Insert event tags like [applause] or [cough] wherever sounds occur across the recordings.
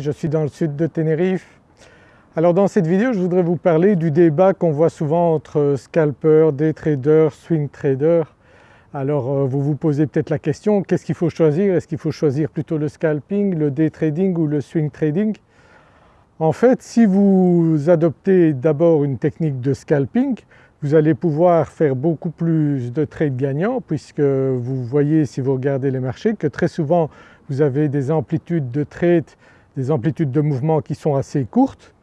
je suis dans le sud de Tenerife. Alors dans cette vidéo je voudrais vous parler du débat qu'on voit souvent entre scalpers, day traders, swing traders. Alors euh, vous vous posez peut-être la question, qu'est-ce qu'il faut choisir? Est-ce qu'il faut choisir plutôt le scalping, le day trading ou le swing trading? En fait si vous adoptez d'abord une technique de scalping, vous allez pouvoir faire beaucoup plus de trades gagnants puisque vous voyez si vous regardez les marchés que très souvent vous avez des amplitudes de trade, des amplitudes de mouvement qui sont assez courtes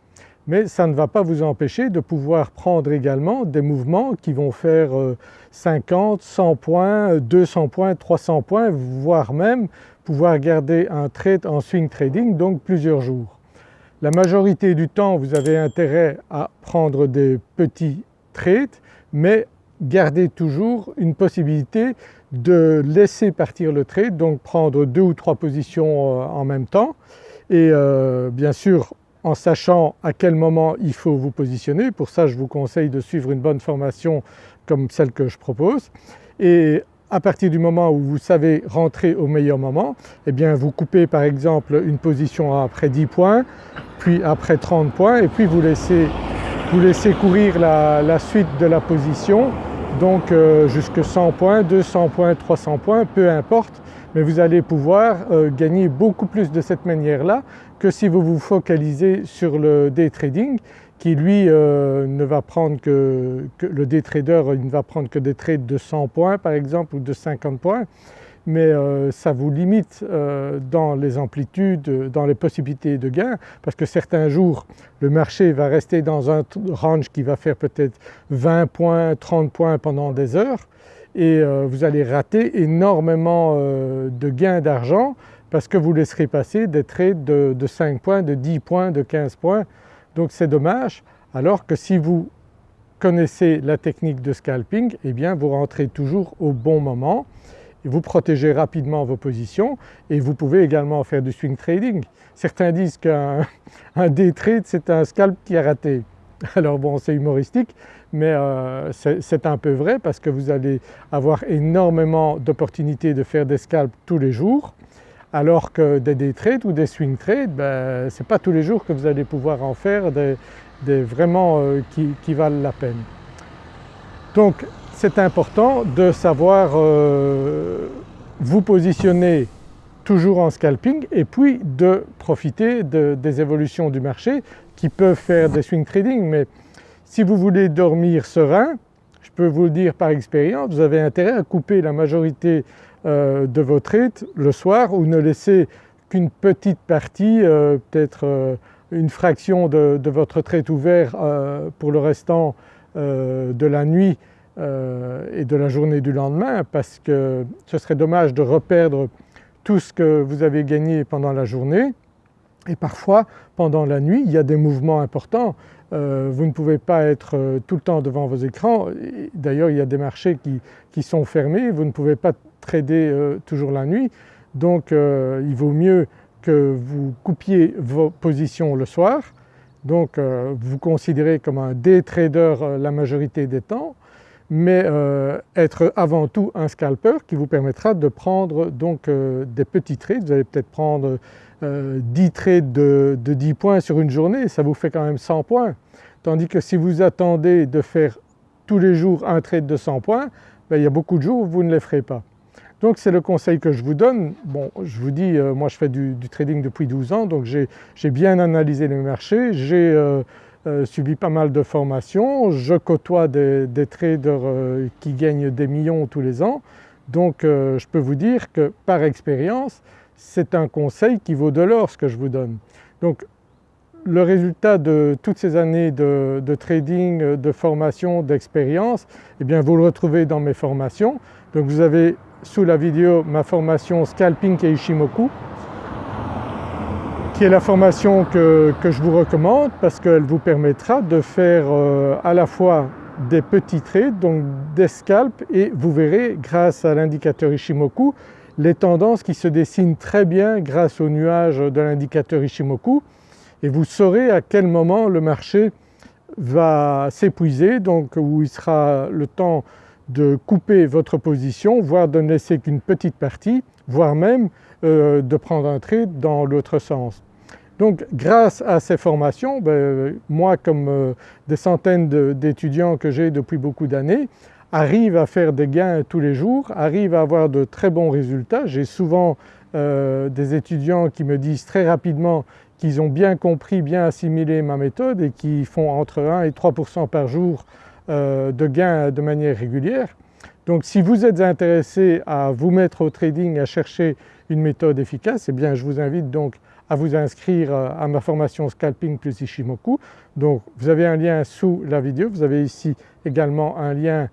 mais ça ne va pas vous empêcher de pouvoir prendre également des mouvements qui vont faire 50, euh, 100 points, 200 points, 300 points voire même pouvoir garder un trade en swing trading donc plusieurs jours. La majorité du temps vous avez intérêt à prendre des petits trades mais gardez toujours une possibilité de laisser partir le trade donc prendre deux ou trois positions euh, en même temps et euh, bien sûr en sachant à quel moment il faut vous positionner. Pour ça je vous conseille de suivre une bonne formation comme celle que je propose et à partir du moment où vous savez rentrer au meilleur moment, eh bien vous coupez par exemple une position après 10 points, puis après 30 points et puis vous laissez, vous laissez courir la, suite de la position donc euh, jusque 100 points, 200 points, 300 points, peu importe mais vous allez pouvoir euh, gagner beaucoup plus de cette manière-là que si vous vous focalisez sur le day trading qui lui euh, ne va prendre que, le day trader il ne va prendre que des trades de 100 points par exemple ou de 50 points. Mais euh, ça vous limite dans les amplitudes, dans les possibilités de gain parce que certains jours le marché va rester dans un range qui va faire peut-être 20 points, 30 points pendant des heures et euh, vous allez rater énormément euh, de gains d'argent parce que vous laisserez passer des trades de, 5 points, de 10 points, de 15 points donc c'est dommage alors que si vous connaissez la technique de scalping eh bien vous rentrez toujours au bon moment vous protégez rapidement vos positions et vous pouvez également faire du swing trading. Certains disent qu'un [laughs] day trade c'est un scalp qui a raté. Alors bon c'est humoristique mais euh, c'est un peu vrai parce que vous allez avoir énormément d'opportunités de faire des scalps tous les jours alors que des day trades ou des swing trades, ben, ce n'est pas tous les jours que vous allez pouvoir en faire des, vraiment euh, qui, valent la peine. Donc c'est important de savoir euh, vous positionner toujours en scalping et puis de profiter des évolutions du marché qui peuvent faire des swing trading mais si vous voulez dormir serein, je peux vous le dire par expérience, vous avez intérêt à couper la majorité euh, de vos trades le soir ou ne laisser qu'une petite partie, euh, peut-être euh, une fraction de, votre trade ouvert pour le restant de la nuit et de la journée du lendemain parce que ce serait dommage de reperdre tout ce que vous avez gagné pendant la journée et parfois pendant la nuit il y a des mouvements importants. Euh, vous ne pouvez pas être euh, tout le temps devant vos écrans. D'ailleurs il y a des marchés qui, sont fermés, vous ne pouvez pas trader euh, toujours la nuit. Donc il vaut mieux que vous coupiez vos positions le soir. Donc vous considérez comme un day trader la majorité des temps mais être avant tout un scalper qui vous permettra de prendre donc des petits trades. Vous allez peut-être prendre 10 euh, trades de, 10 points sur une journée, ça vous fait quand même 100 points. Tandis que si vous attendez de faire tous les jours un trade de 100 points, ben, il y a beaucoup de jours où vous ne les ferez pas. Donc c'est le conseil que je vous donne. Bon je vous dis, euh, moi je fais du, trading depuis 12 ans donc j'ai bien analysé les marchés, j'ai euh, subi pas mal de formations, je côtoie des traders qui gagnent des millions tous les ans donc je peux vous dire que par expérience c'est un conseil qui vaut de l'or ce que je vous donne. Donc le résultat de toutes ces années de, trading, de formation, d'expérience, eh bien vous le retrouvez dans mes formations. Donc vous avez sous la vidéo ma formation Scalping et Ishimoku qui est la formation que, je vous recommande parce qu'elle vous permettra de faire euh, à la fois des petits trades, donc des scalps et vous verrez grâce à l'indicateur Ishimoku les tendances qui se dessinent très bien grâce au nuage de l'indicateur Ishimoku et vous saurez à quel moment le marché va s'épuiser donc où il sera le temps de couper votre position voire de ne laisser qu'une petite partie voire même euh, de prendre un trade dans l'autre sens. Donc grâce à ces formations, ben, moi comme euh, des centaines d'étudiants que j'ai depuis beaucoup d'années, arrive à faire des gains tous les jours, arrive à avoir de très bons résultats. J'ai souvent euh, des étudiants qui me disent très rapidement qu'ils ont bien compris, bien assimilé ma méthode et qui font entre 1 et 3% par jour euh, de gains de manière régulière. Donc si vous êtes intéressé à vous mettre au trading, à chercher une méthode efficace, eh bien je vous invite donc à vous inscrire euh, à ma formation Scalping plus Ishimoku. Donc vous avez un lien sous la vidéo, vous avez ici également un lien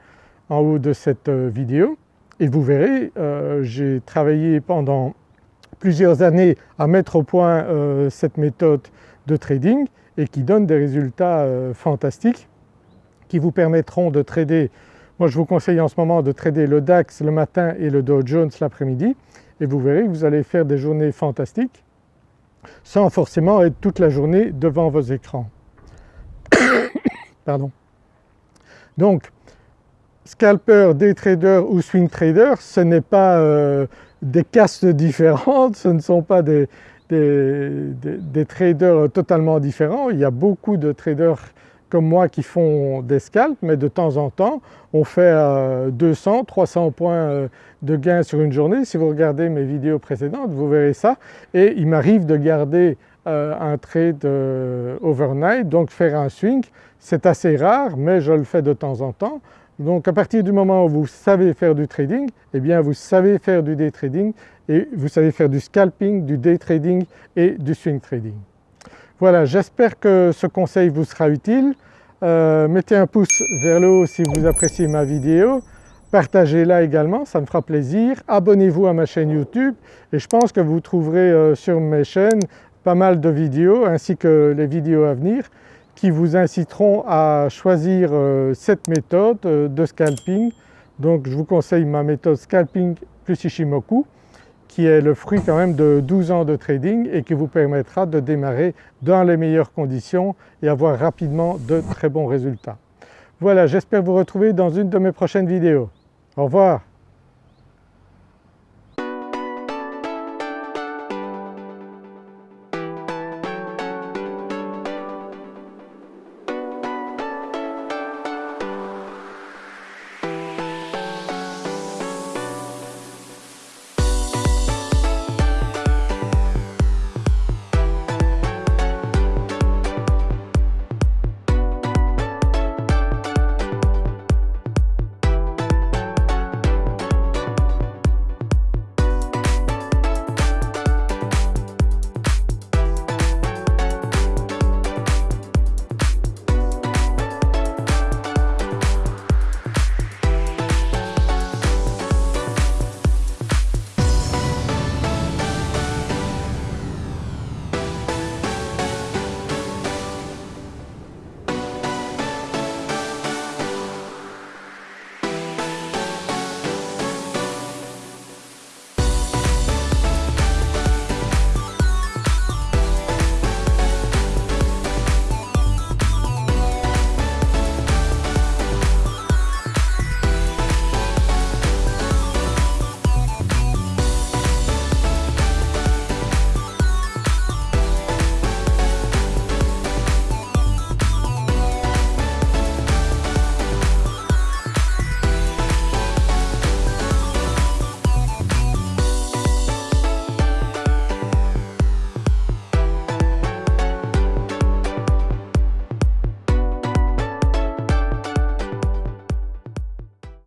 en haut de cette euh, vidéo et vous verrez euh, j'ai travaillé pendant plusieurs années à mettre au point cette méthode de trading et qui donne des résultats fantastiques qui vous permettront de trader moi je vous conseille en ce moment de trader le DAX le matin et le Dow Jones l'après-midi et vous verrez que vous allez faire des journées fantastiques sans forcément être toute la journée devant vos écrans. [coughs] Pardon. Donc scalper, day trader ou swing trader ce n'est pas euh, des castes différentes, ce ne sont pas des, traders totalement différents. Il y a beaucoup de traders comme moi qui font des scalps mais de temps en temps on fait 200, euh, 300 points euh, de gain sur une journée. Si vous regardez mes vidéos précédentes vous verrez ça et il m'arrive de garder un trade overnight donc faire un swing. C'est assez rare mais je le fais de temps en temps. Donc à partir du moment où vous savez faire du trading, eh bien vous savez faire du day trading et vous savez faire du scalping, du day trading et du swing trading. Voilà, j'espère que ce conseil vous sera utile. Euh, mettez un pouce vers le haut si vous appréciez ma vidéo, partagez-la également, ça me fera plaisir. Abonnez-vous à ma chaîne YouTube et je pense que vous trouverez euh, sur mes chaînes pas mal de vidéos ainsi que les vidéos à venir qui vous inciteront à choisir euh, cette méthode de scalping. Donc je vous conseille ma méthode scalping plus Ishimoku qui est le fruit quand même de 12 ans de trading et qui vous permettra de démarrer dans les meilleures conditions et avoir rapidement de très bons résultats. Voilà, j'espère vous retrouver dans une de mes prochaines vidéos. Au revoir.